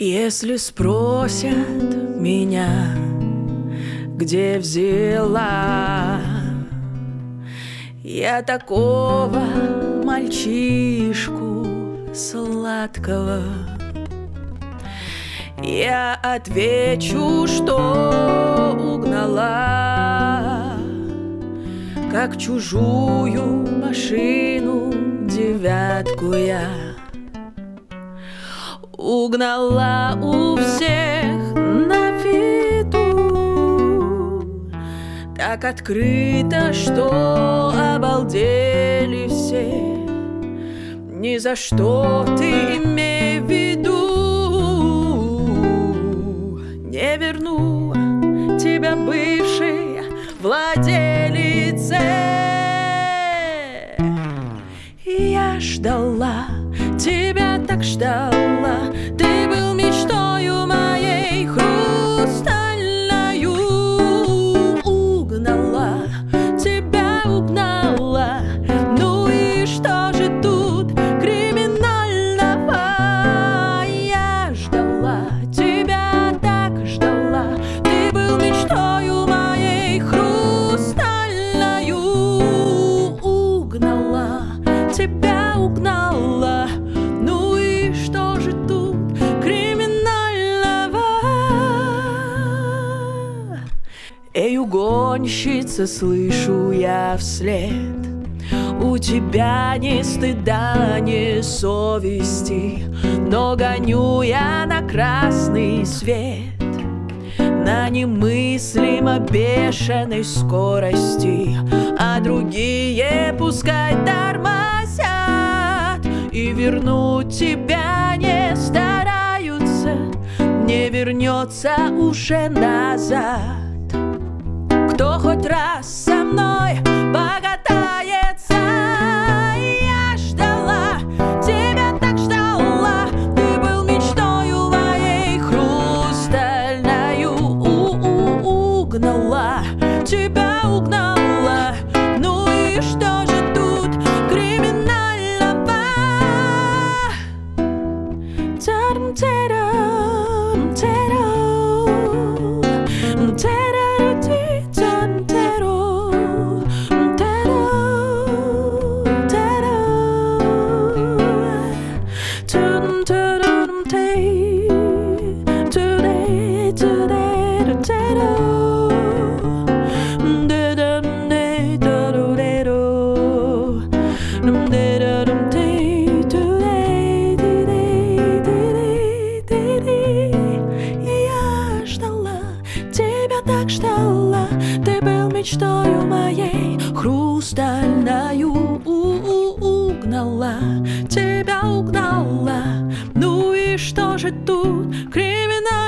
Если спросят меня, где взяла? Я такого мальчишку сладкого, я отвечу, что угнала, как чужую машину девятку я угнала у всех на виду. Так открыто, что обалдели все. Ни за что ты имей в виду. Не верну тебя бывшей владелице. Я ждала тебя так ждала Эй, угонщица, слышу я вслед. У тебя ни стыда, ни совести Но гоню я на красный свет. На немыслимо бешеной скорости, а другие пускай тормозят. И вернуть тебя не стараются, не вернется уже назад. Хоть раз со мной покатается, та-дам-та-дам-ти, та-да, та-да-да-та-дам, da-dam-da-da-do-da-do. Я ждала, тебя так ждала Ты был мечтою моей хрустальною что же тут криминально